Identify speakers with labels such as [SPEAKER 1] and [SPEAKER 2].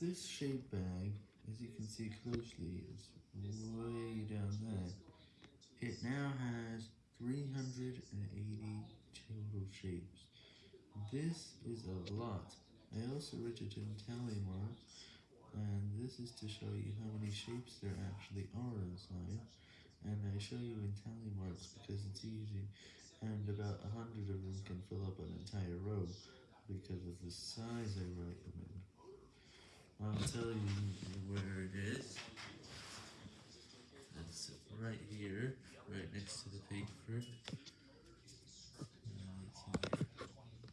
[SPEAKER 1] this shape bag, as you can see closely, is way down there. It now has 380 total shapes. This is a lot. I also wrote it in tally marks, and this is to show you how many shapes there actually are inside, and I show you in tally marks because it's easy, and about a hundred of them can fill up an entire row, because of the size I write them in. I'll tell you where it is. It's right here, right next to the paper.